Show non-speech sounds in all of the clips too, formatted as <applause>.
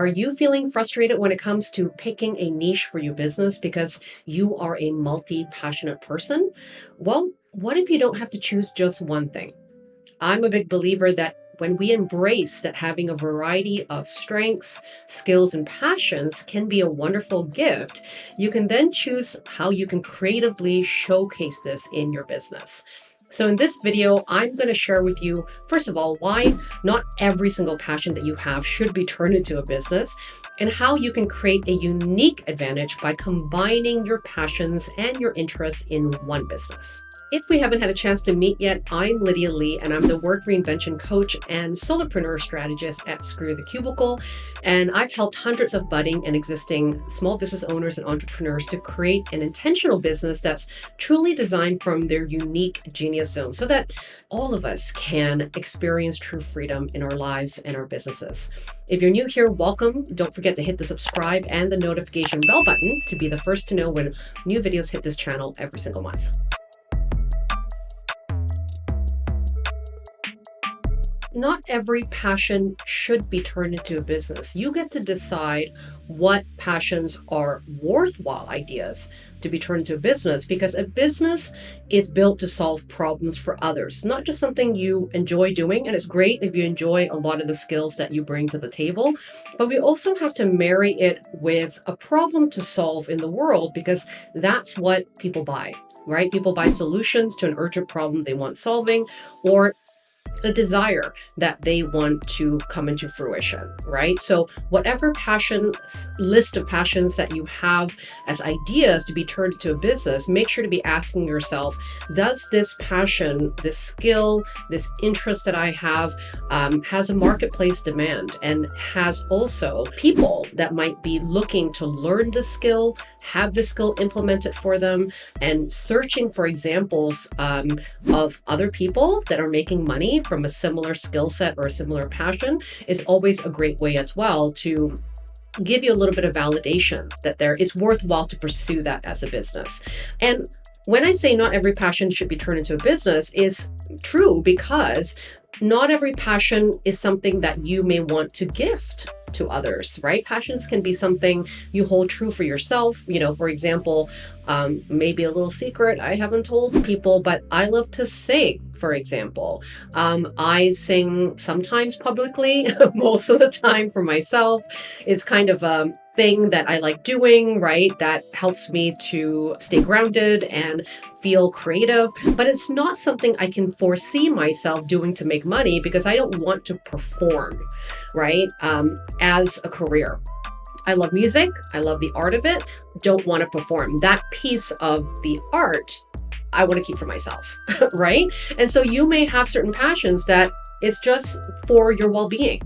Are you feeling frustrated when it comes to picking a niche for your business because you are a multi passionate person? Well, what if you don't have to choose just one thing? I'm a big believer that when we embrace that having a variety of strengths, skills, and passions can be a wonderful gift, you can then choose how you can creatively showcase this in your business. So in this video, I'm going to share with you, first of all, why not every single passion that you have should be turned into a business and how you can create a unique advantage by combining your passions and your interests in one business. If we haven't had a chance to meet yet, I'm Lydia Lee, and I'm the work reinvention coach and solopreneur strategist at Screw the Cubicle. And I've helped hundreds of budding and existing small business owners and entrepreneurs to create an intentional business that's truly designed from their unique genius zone so that all of us can experience true freedom in our lives and our businesses. If you're new here, welcome. Don't forget to hit the subscribe and the notification bell button to be the first to know when new videos hit this channel every single month. Not every passion should be turned into a business. You get to decide what passions are worthwhile ideas to be turned into a business because a business is built to solve problems for others, not just something you enjoy doing. And it's great if you enjoy a lot of the skills that you bring to the table, but we also have to marry it with a problem to solve in the world because that's what people buy right? People buy solutions to an urgent problem they want solving, or the desire that they want to come into fruition, right? So whatever passion list of passions that you have as ideas to be turned into a business, make sure to be asking yourself, does this passion, this skill, this interest that I have um, has a marketplace demand and has also people that might be looking to learn the skill, have the skill implemented for them and searching for examples um, of other people that are making money from a similar skill set or a similar passion is always a great way as well to give you a little bit of validation that there is worthwhile to pursue that as a business. And when I say not every passion should be turned into a business is true because not every passion is something that you may want to gift to others, right? Passions can be something you hold true for yourself. You know, for example, um, maybe a little secret I haven't told people, but I love to sing, for example. Um, I sing sometimes publicly, <laughs> most of the time for myself. It's kind of a thing that I like doing, right? That helps me to stay grounded and feel creative, but it's not something I can foresee myself doing to make money because I don't want to perform, right? Um, as a career. I love music. I love the art of it. Don't want to perform. That piece of the art I want to keep for myself, <laughs> right? And so you may have certain passions that it's just for your well-being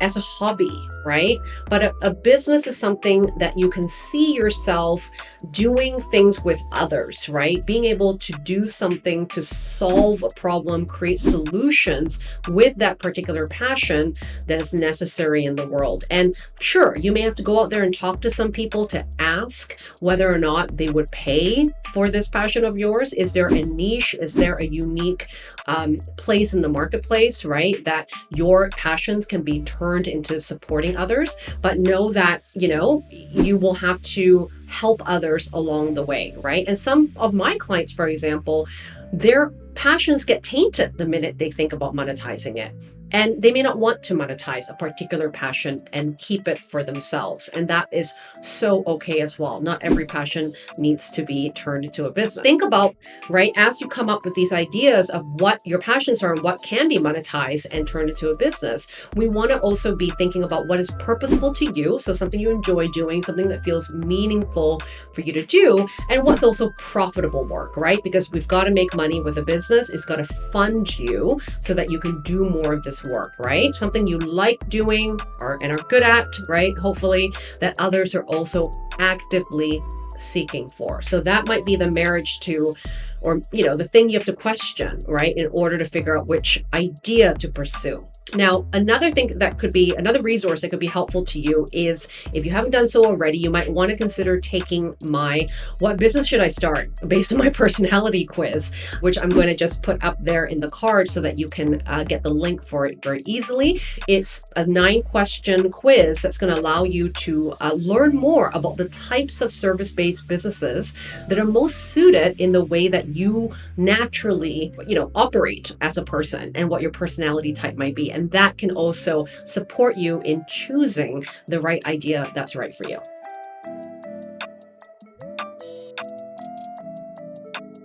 as a hobby, right? But a, a, business is something that you can see yourself doing things with others, right? Being able to do something to solve a problem, create solutions with that particular passion that is necessary in the world. And sure, you may have to go out there and talk to some people to ask whether or not they would pay for this passion of yours. Is there a niche? Is there a unique um, place in the marketplace, right? Right? That your passions can be turned into supporting others, but know that, you know, you will have to help others along the way, right? And some of my clients, for example, their passions get tainted the minute they think about monetizing it. And they may not want to monetize a particular passion and keep it for themselves. And that is so okay as well. Not every passion needs to be turned into a business. Think about, right, as you come up with these ideas of what your passions are and what can be monetized and turned into a business, we want to also be thinking about what is purposeful to you. So something you enjoy doing, something that feels meaningful for you to do, and what's also profitable work, right? Because we've got to make money with a business. It's got to fund you so that you can do more of this work, right? Something you like doing or and are good at, right? Hopefully that others are also actively seeking for. So that might be the marriage to or you know the thing you have to question right in order to figure out which idea to pursue Now, another thing that could be another resource that could be helpful to you is if you haven't done so already, you might want to consider taking my What Business Should I Start based on my <laughs> personality quiz, which I'm going to just put up there in the card so that you can uh, get the link for it very easily. It's a nine question quiz that's going to allow you to uh, learn more about the types of service based businesses that are most suited in the way that you naturally, you know, operate as a person and what your personality type might be. And that can also support you in choosing the right idea that's right for you.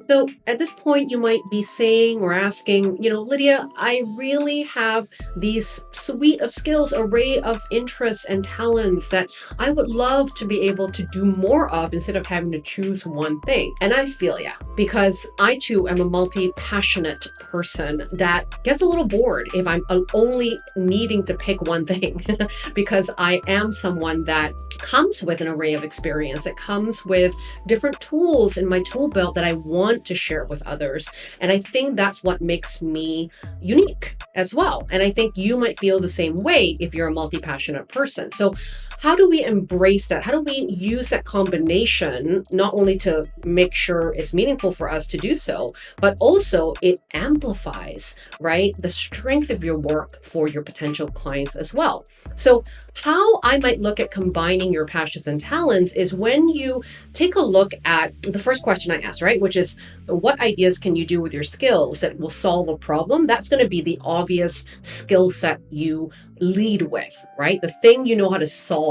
So at this point, you might be saying or asking, you know, Lydia, I really have these suite of skills, array of interests and talents that I would love to be able to do more of instead of having to choose one thing. And I feel yeah, because I too am a multi-passionate person that gets a little bored if I'm uh, only needing to pick one thing <laughs> because I am someone that comes with an array of experience, that comes with different tools in my tool belt that I want want to share it with others. And I think that's what makes me unique as well. And I think you might feel the same way if you're a multi passionate person. So, how do we embrace that? How do we use that combination not only to make sure it's meaningful for us to do so, but also it amplifies, right, the strength of your work for your potential clients as well? So, how I might look at combining your passions and talents is when you take a look at the first question I asked, right? Which is what ideas can you do with your skills that will solve a problem? That's going to be the obvious skill set you lead with, right? The thing you know how to solve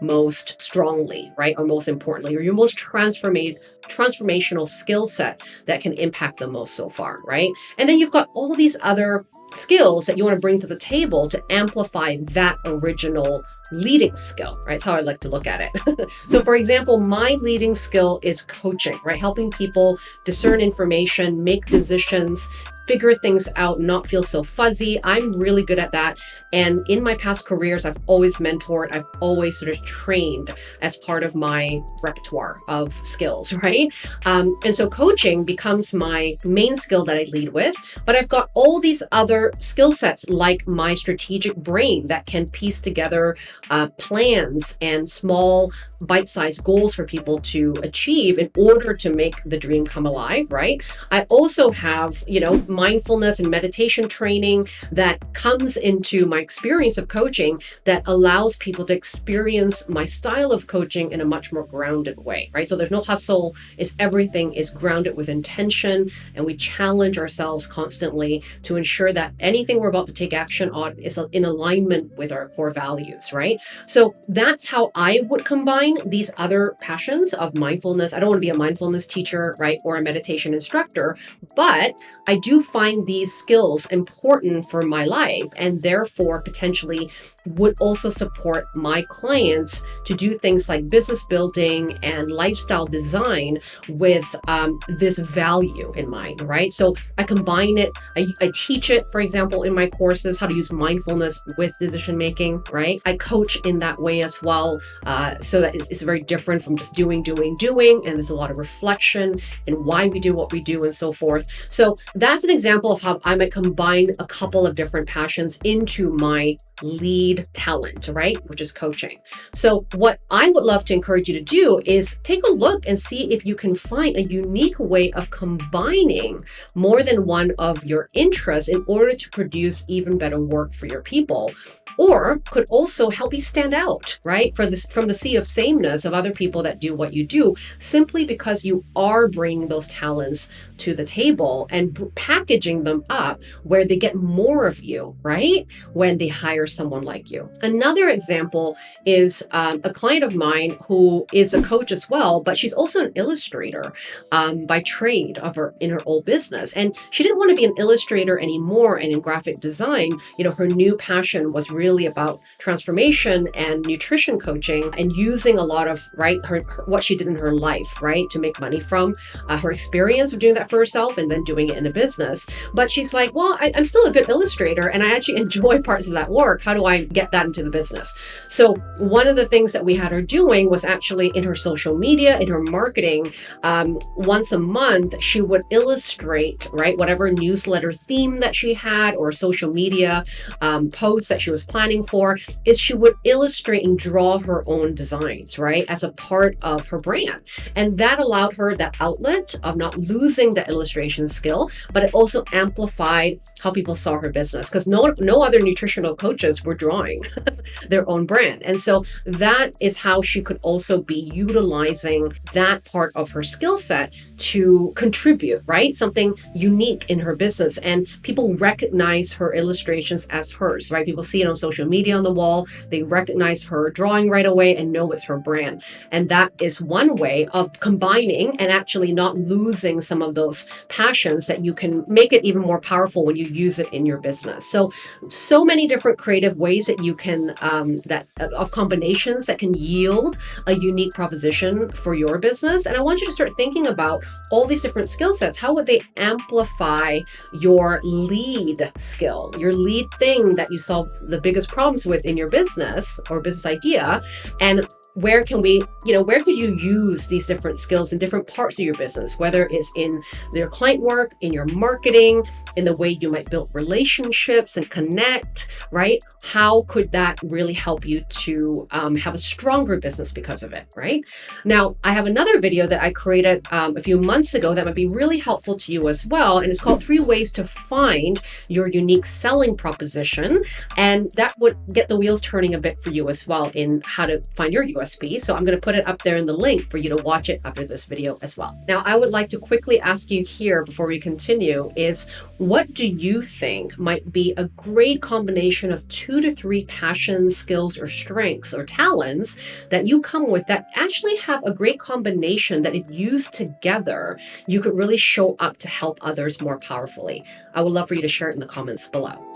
most strongly, right? Or most importantly, or your most transformate transformational skill set that can impact the most so far, right? And then you've got all these other skills that you want to bring to the table to amplify that original leading skill, right? That's how I like to look at it. <laughs> so for example, my leading skill is coaching, right? Helping people discern information, make decisions, figure things out, not feel so fuzzy. I'm really good at that. And in my past careers, I've always mentored, I've always sort of trained as part of my repertoire of skills, <laughs> right? Um, and so coaching becomes my main skill that I lead with. But I've got all these other skill sets like my strategic brain that can piece together uh, plans and small bite-sized goals for people to achieve in order to make the dream come alive, right? I also have, you know, mindfulness and meditation training that comes into my experience of coaching that allows people to experience my style of coaching in a much more grounded way, right? So there's no hustle, it's everything is grounded with intention and we challenge ourselves constantly to ensure that anything we're about to take action on is in alignment with our core values, right? So that's how I would combine these other passions of mindfulness. I don't want to be a mindfulness teacher, right, or a meditation instructor, but I do find these skills important for my life and therefore potentially would also support my clients to do things like business building and lifestyle design with um, this value in mind, right? So I combine it, I, I teach it, for example, in my courses, how to use mindfulness with decision making, right? I coach in that way as well, uh, so that it's, it's very different from just doing, doing, doing, and there's a lot of reflection and why we do what we do and so forth. So that's an example of how I might combine a couple of different passions into my lead talent, right? Which is coaching. So what I would love to encourage you to do is take a look and see if you can find a unique way of combining more than one of your interests in order to produce even better work for your people or could also help you stand out, right? For this from the sea of sameness of other people that do what you do, simply because you are bringing those talents to the table and packaging them up where they get more of you, right? When they hire someone like you. Another example is um, a client of mine who is a coach as well, but she's also an illustrator um, by trade of her in her old business. And she didn't want to be an illustrator anymore and in graphic design. You know, her new passion was really about transformation and nutrition coaching and using a lot of right her, her what she did in her life, right, to make money from uh, her experience of doing that for herself and then doing it in a business. But she's like, well, I, I'm still a good illustrator and I actually <laughs> enjoy parts of that work. How do I get that into the business? So one of the things that we had her doing was actually in her social media, in her marketing, um, once a month, she would illustrate, right, whatever newsletter theme that she had or social media um, posts that she was planning for, is she would illustrate and draw her own designs, right, as a part of her brand. And that allowed her that outlet of not losing the illustration skill, but it also amplified how people saw her business because no, no other nutritional coaches were drawing <laughs> their own brand. And so that is how she could also be utilizing that part of her skill set to contribute, right? Something unique in her business. And people recognize her illustrations as hers, right? People see it on social media on the wall. They recognize her drawing right away and know it's her brand. And that is one way of combining and actually not losing some of those passions that you can make it even more powerful when you use it in your business. So, so many different creative ways that you can, um, that uh, of combinations that can yield a unique proposition for your business. And I want you to start thinking about all these different skill sets. How would they amplify your lead skill, your lead thing that you solve the biggest problems with in your business or business idea? And where can we, you know, where could you use these different skills in different parts of your business, whether it's in your client work, in your marketing, in the way you might build relationships and connect, right? How could that really help you to um, have a stronger business because of it, right? Now, I have another video that I created um, a few months ago that might be really helpful to you as well. And it's called Three Ways to Find Your Unique Selling Proposition. And that would get the wheels turning a bit for you as well in how to find your US USP. So I'm going to put it up there in the link for you to watch it after this video as well. Now, I would like to quickly ask you here before we continue is what do you think might be a great combination of two to three passions, skills, or strengths or talents that you come with that actually have a great combination that if used together, you could really show up to help others more powerfully? I would love for you to share it in the comments below.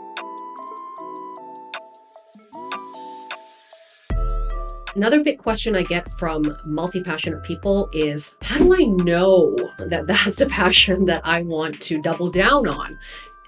Another big question I get from multi-passionate people is, how do I know that that's the <laughs> passion that I want to double down on?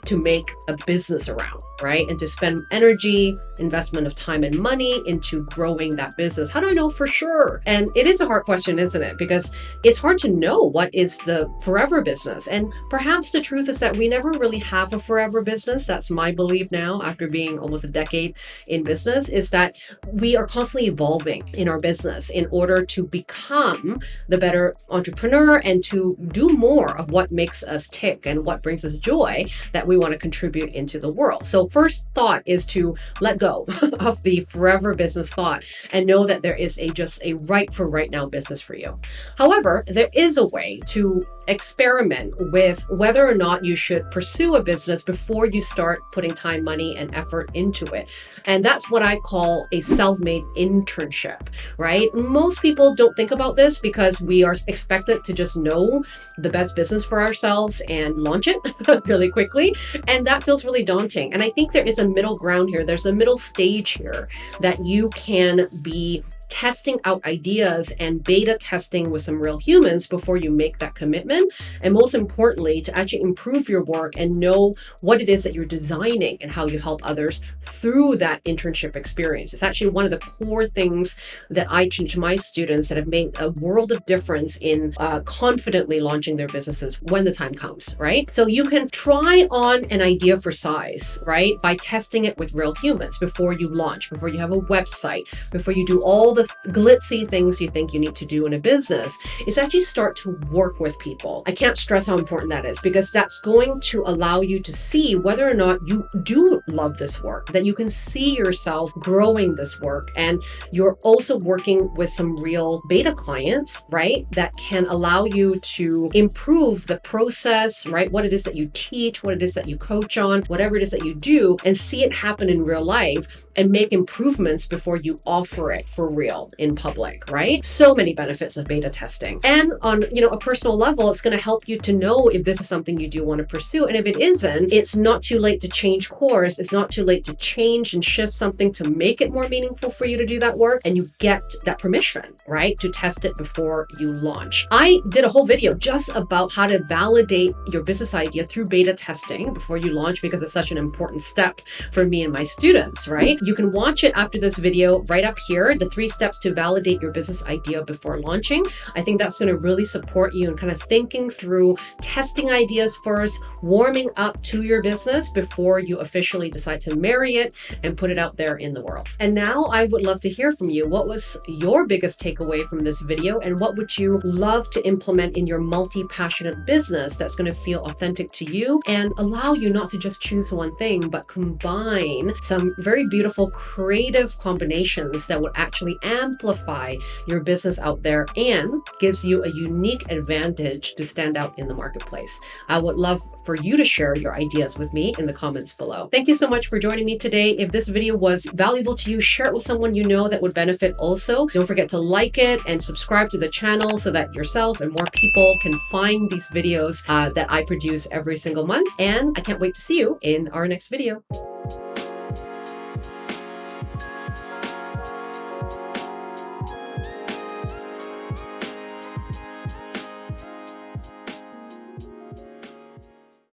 To make a business around, right? And to spend energy, investment of time and money into growing that business. How do I know for sure? And it is a hard question, isn't it? Because it's hard to know what is the forever business. And perhaps the truth is that we never really have a forever business. That's my belief now after being almost a decade in business is that we are constantly evolving in our business in order to become the better entrepreneur and to do more of what makes us tick and what brings us joy that we want to contribute into the world. So first thought is to let go <laughs> of the forever business thought and know that there is a just a right for right now business for you. However, there is a way to experiment with whether or not you should pursue a business before you start putting time, money, and effort into it. And that's what I call a self-made internship, right? Most people don't think about this because we are expected to just know the best business for ourselves and launch it <laughs> really quickly. And that feels really daunting. And I think there is a middle ground here. There's a middle stage here that you can be testing out ideas and beta testing with some real humans before you make that commitment. And most importantly, to actually improve your work and know what it is that you're designing and how you help others through that internship experience. It's actually one of the core things that I teach my students that have made a world of difference in uh, confidently launching their businesses when the time comes, right? So you can try on an idea for size, right? By testing it with real humans before you launch, before you have a website, before you do all the the glitzy things you think you need to do in a business is actually start to work with people. I can't stress how important that is because that's going to allow you to see whether or not you do love this work, that you can see yourself growing this work. And you're also working with some real beta clients, right? That can allow you to improve the process, right? What it is that you teach, what it is that you coach on, whatever it is that you do, and see it happen in real life and make improvements before you offer it for real real in public, right? So many benefits of beta testing. And on, you know, a personal level, it's going to help you to know if this is something you do want to pursue. And if it isn't, it's not too late to change course. It's not too late to change and shift something to make it more meaningful for you to do that work. And you get that permission, right? To test it before you launch. I did a whole video just about how to validate your business idea through beta testing before you launch because it's such an important step for me and my students, right? You can watch it after this video right up here, the three steps to validate your business idea before launching. I think that's going to really support you in kind of thinking through testing ideas first, warming up to your business before you officially decide to marry it and put it out there in the world. And now I would love to hear from you. What was your biggest takeaway from this video and what would you love to implement in your multi-passionate business that's going to feel authentic to you and allow you not to just choose one thing, but combine some very beautiful creative combinations that would actually amplify your business out there and gives you a unique advantage to stand out in the marketplace. I would love for you to share your ideas with me in the comments below. Thank you so much for joining me today. If this video was valuable to you, share it with someone you know that would benefit also. Don't forget to like it and subscribe to the channel so that yourself and more people can find these videos uh, that I produce every single month. And I can't wait to see you in our next video.